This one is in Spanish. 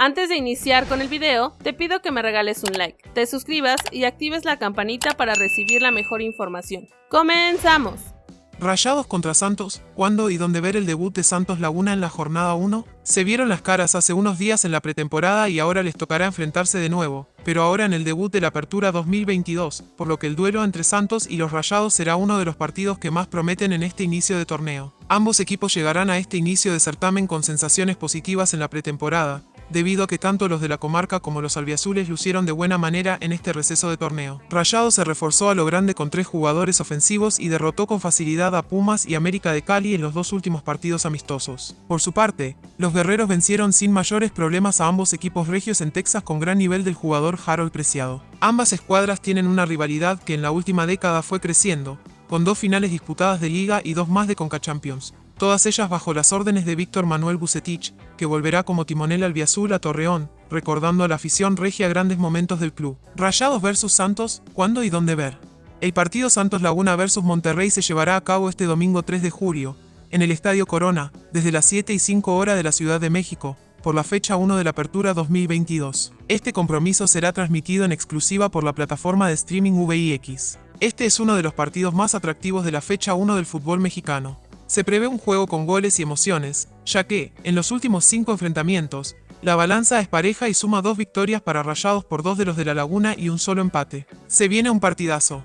Antes de iniciar con el video, te pido que me regales un like, te suscribas y actives la campanita para recibir la mejor información. ¡Comenzamos! Rayados contra Santos, ¿cuándo y dónde ver el debut de Santos Laguna en la jornada 1? Se vieron las caras hace unos días en la pretemporada y ahora les tocará enfrentarse de nuevo, pero ahora en el debut de la Apertura 2022, por lo que el duelo entre Santos y los Rayados será uno de los partidos que más prometen en este inicio de torneo. Ambos equipos llegarán a este inicio de certamen con sensaciones positivas en la pretemporada, debido a que tanto los de la comarca como los albiazules lucieron de buena manera en este receso de torneo. Rayado se reforzó a lo grande con tres jugadores ofensivos y derrotó con facilidad a Pumas y América de Cali en los dos últimos partidos amistosos. Por su parte, los guerreros vencieron sin mayores problemas a ambos equipos regios en Texas con gran nivel del jugador Harold Preciado. Ambas escuadras tienen una rivalidad que en la última década fue creciendo, con dos finales disputadas de liga y dos más de Conca Champions todas ellas bajo las órdenes de Víctor Manuel Bucetich, que volverá como timonel albiazul a Torreón, recordando a la afición regia grandes momentos del club. Rayados vs Santos, ¿cuándo y dónde ver? El partido Santos Laguna vs Monterrey se llevará a cabo este domingo 3 de julio, en el Estadio Corona, desde las 7 y 5 horas de la Ciudad de México, por la fecha 1 de la Apertura 2022. Este compromiso será transmitido en exclusiva por la plataforma de streaming VIX. Este es uno de los partidos más atractivos de la fecha 1 del fútbol mexicano. Se prevé un juego con goles y emociones, ya que, en los últimos cinco enfrentamientos, la balanza es pareja y suma dos victorias para Rayados por dos de los de la Laguna y un solo empate. Se viene un partidazo.